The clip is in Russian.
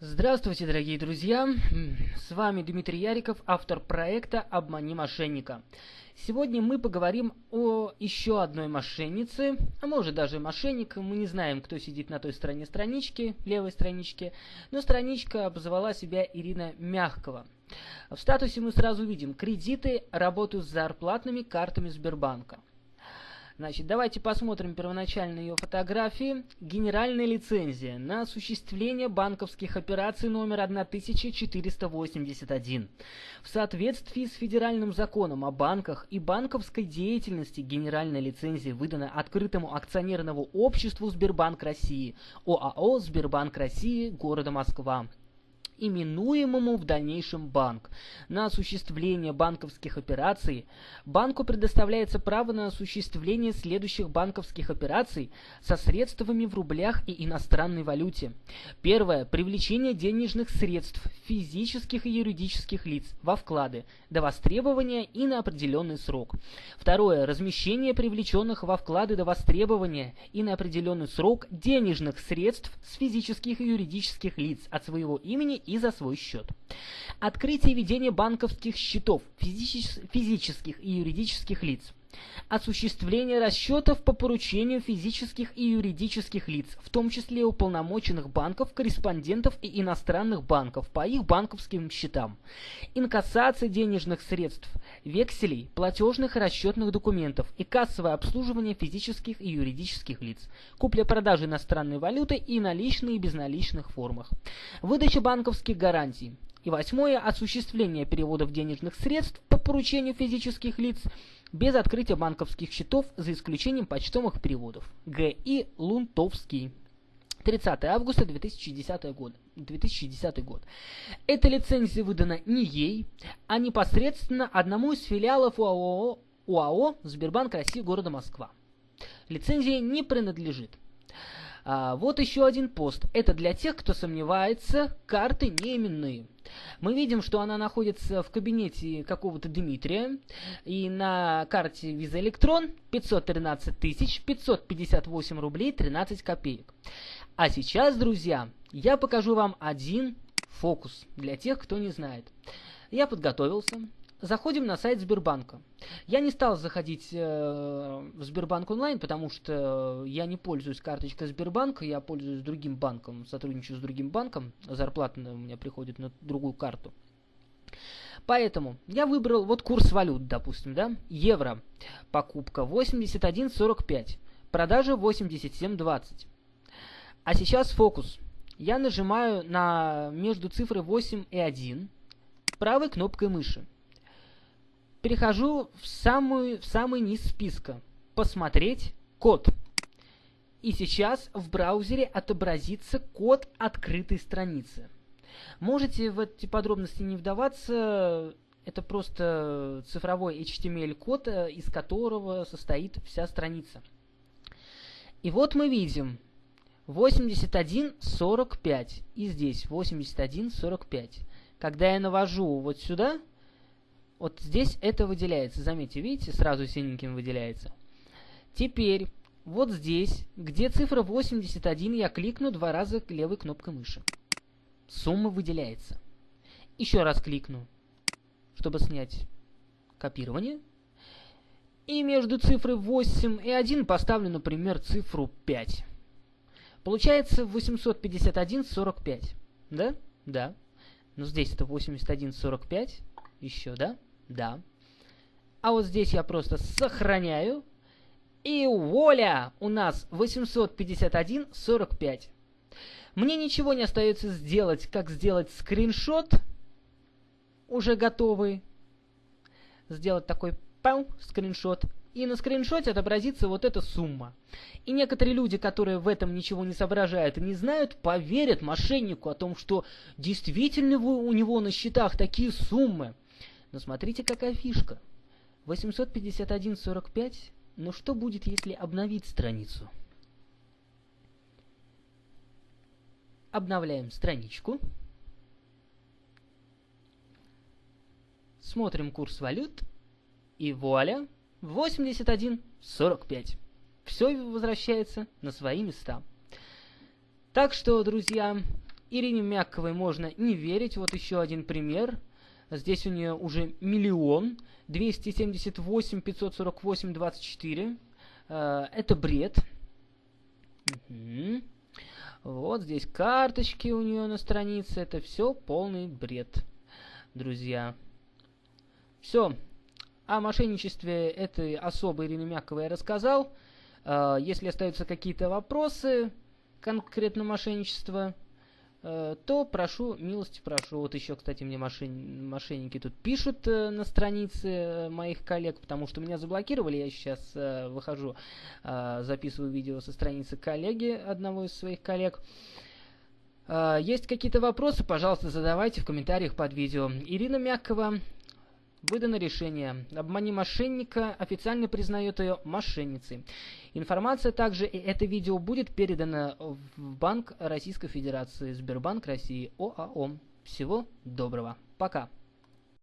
Здравствуйте, дорогие друзья! С вами Дмитрий Яриков, автор проекта «Обмани мошенника». Сегодня мы поговорим о еще одной мошеннице, а может даже мошенник. Мы не знаем, кто сидит на той стороне странички, левой страничке, но страничка обозвала себя Ирина Мягкова. В статусе мы сразу видим кредиты, работу с зарплатными картами Сбербанка. Значит, давайте посмотрим первоначально ее фотографии. Генеральная лицензия на осуществление банковских операций номер 1481. В соответствии с федеральным законом о банках и банковской деятельности генеральная лицензия выдана открытому акционерному обществу Сбербанк России, ОАО Сбербанк России, города Москва именуемому в дальнейшем банк. На осуществление банковских операций банку предоставляется право на осуществление следующих банковских операций со средствами в рублях и иностранной валюте. Первое. Привлечение денежных средств физических и юридических лиц во вклады до востребования и на определенный срок. Второе. Размещение привлеченных во вклады до востребования и на определенный срок денежных средств с физических и юридических лиц от своего имени и за свой счет. Открытие и ведение банковских счетов физических и юридических лиц осуществление расчетов по поручению физических и юридических лиц, в том числе уполномоченных банков, корреспондентов и иностранных банков по их банковским счетам, инкассация денежных средств, векселей, платежных и расчетных документов и кассовое обслуживание физических и юридических лиц, купля-продажа иностранной валюты и наличные и безналичных формах, выдача банковских гарантий, и восьмое – осуществление переводов денежных средств по поручению физических лиц без открытия банковских счетов за исключением почтовых переводов. Г.И. Лунтовский. 30 августа 2010 год. 2010 год. Эта лицензия выдана не ей, а непосредственно одному из филиалов УАО, УАО Сбербанк России города Москва. Лицензия не принадлежит. А, вот еще один пост. Это для тех, кто сомневается, карты не. Мы видим, что она находится в кабинете какого-то Дмитрия, и на карте Visa Electron 513 тысяч 558 рублей 13 копеек. А сейчас, друзья, я покажу вам один фокус для тех, кто не знает. Я подготовился, Заходим на сайт Сбербанка. Я не стал заходить э, в Сбербанк онлайн, потому что я не пользуюсь карточкой Сбербанка, я пользуюсь другим банком, сотрудничаю с другим банком, зарплата у меня приходит на другую карту. Поэтому я выбрал вот курс валют, допустим, да, евро, покупка 81.45, продажа 87.20. А сейчас фокус. Я нажимаю на между цифрой 8 и 1 правой кнопкой мыши. Перехожу в, самую, в самый низ списка. Посмотреть код. И сейчас в браузере отобразится код открытой страницы. Можете в эти подробности не вдаваться. Это просто цифровой HTML-код, э, из которого состоит вся страница. И вот мы видим 81.45. И здесь 81.45. Когда я навожу вот сюда, вот здесь это выделяется. Заметьте, видите, сразу синеньким выделяется. Теперь, вот здесь, где цифра 81, я кликну два раза левой кнопкой мыши. Сумма выделяется. Еще раз кликну, чтобы снять копирование. И между цифрой 8 и 1 поставлю, например, цифру 5. Получается 851,45. Да? Да. Но здесь это 81,45. Еще, да? Да. А вот здесь я просто сохраняю. И воля! У нас 851.45. Мне ничего не остается сделать, как сделать скриншот, уже готовый. Сделать такой пау, скриншот. И на скриншоте отобразится вот эта сумма. И некоторые люди, которые в этом ничего не соображают и не знают, поверят мошеннику о том, что действительно у него на счетах такие суммы. Но смотрите, какая фишка. 851.45. Но что будет, если обновить страницу? Обновляем страничку. Смотрим курс валют. И вуаля, 81.45. Все возвращается на свои места. Так что, друзья, Ирине Мягковой можно не верить. Вот еще один пример. Здесь у нее уже миллион. 278 548 24. Это бред. Угу. Вот здесь карточки у нее на странице. Это все полный бред, друзья. Все. О мошенничестве этой особой Ирины Мяковой я рассказал. А, если остаются какие-то вопросы конкретно мошенничества, э, то прошу, милости прошу. Вот еще, кстати, мне мошен... мошенники тут пишут э, на странице э, моих коллег, потому что меня заблокировали. Я сейчас выхожу, записываю видео со страницы коллеги, одного из своих коллег. Есть какие-то вопросы, пожалуйста, задавайте в комментариях под видео. Ирина Мягкова, Выдано решение. Обмани мошенника официально признает ее мошенницей. Информация также и это видео будет передано в Банк Российской Федерации, Сбербанк России, ОАО. Всего доброго. Пока.